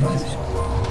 Bye.